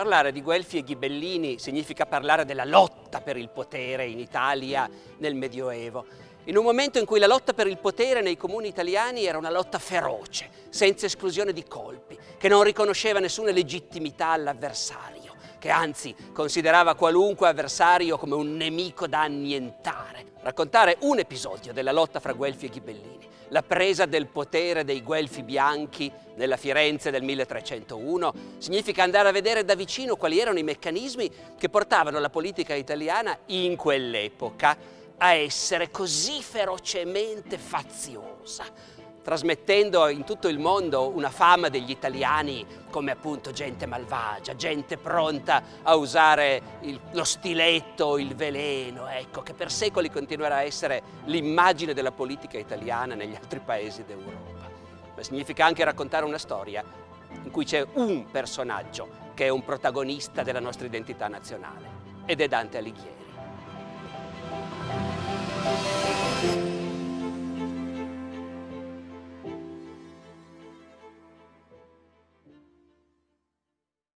Parlare di Guelfi e Ghibellini significa parlare della lotta per il potere in Italia nel Medioevo, in un momento in cui la lotta per il potere nei comuni italiani era una lotta feroce, senza esclusione di colpi, che non riconosceva nessuna legittimità all'avversario, che anzi considerava qualunque avversario come un nemico da annientare. Raccontare un episodio della lotta fra Guelfi e Ghibellini la presa del potere dei Guelfi bianchi nella Firenze del 1301 significa andare a vedere da vicino quali erano i meccanismi che portavano la politica italiana in quell'epoca a essere così ferocemente faziosa, trasmettendo in tutto il mondo una fama degli italiani come appunto gente malvagia, gente pronta a usare il, lo stiletto, il veleno, ecco, che per secoli continuerà a essere l'immagine della politica italiana negli altri paesi d'Europa. Ma significa anche raccontare una storia in cui c'è un personaggio che è un protagonista della nostra identità nazionale ed è Dante Alighieri.